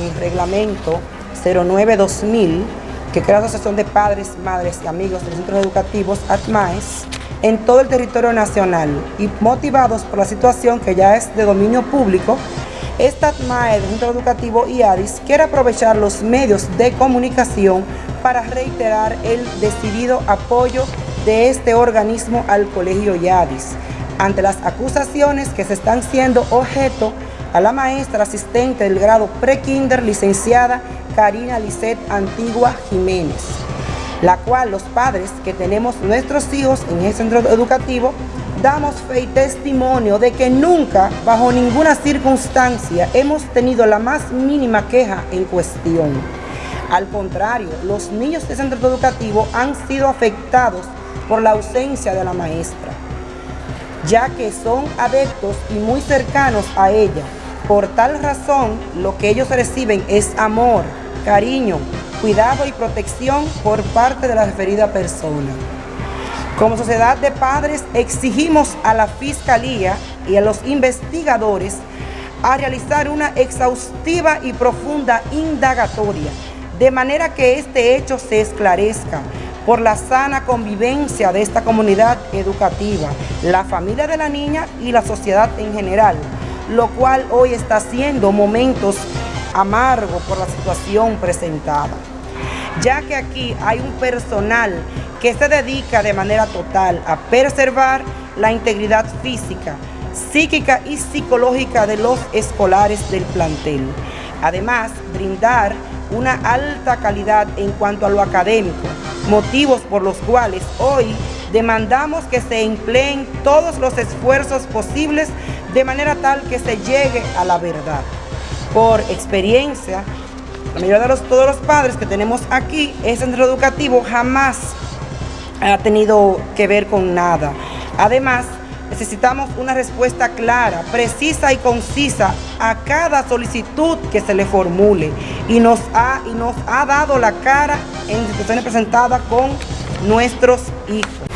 el reglamento 09-2000 que crea la Asociación de Padres, Madres y Amigos de los Centros Educativos, ATMAES, en todo el territorio nacional y motivados por la situación que ya es de dominio público, esta ATMAE del Centro Educativo IADIS quiere aprovechar los medios de comunicación para reiterar el decidido apoyo de este organismo al Colegio IADIS ante las acusaciones que se están siendo objeto a la maestra asistente del grado pre-kinder licenciada Karina Lisset Antigua Jiménez, la cual los padres que tenemos nuestros hijos en ese centro educativo damos fe y testimonio de que nunca, bajo ninguna circunstancia, hemos tenido la más mínima queja en cuestión. Al contrario, los niños de centro educativo han sido afectados por la ausencia de la maestra, ya que son adeptos y muy cercanos a ella. Por tal razón, lo que ellos reciben es amor, cariño, cuidado y protección por parte de la referida persona. Como sociedad de padres exigimos a la Fiscalía y a los investigadores a realizar una exhaustiva y profunda indagatoria, de manera que este hecho se esclarezca por la sana convivencia de esta comunidad educativa, la familia de la niña y la sociedad en general, lo cual hoy está siendo momentos amargos por la situación presentada, ya que aquí hay un personal que se dedica de manera total a preservar la integridad física, psíquica y psicológica de los escolares del plantel. Además, brindar una alta calidad en cuanto a lo académico, motivos por los cuales hoy demandamos que se empleen todos los esfuerzos posibles de manera tal que se llegue a la verdad. Por experiencia, la mayoría de los, todos los padres que tenemos aquí, ese centro educativo jamás ha tenido que ver con nada. Además, necesitamos una respuesta clara, precisa y concisa a cada solicitud que se le formule y nos ha, y nos ha dado la cara en instituciones presentadas con nuestros hijos.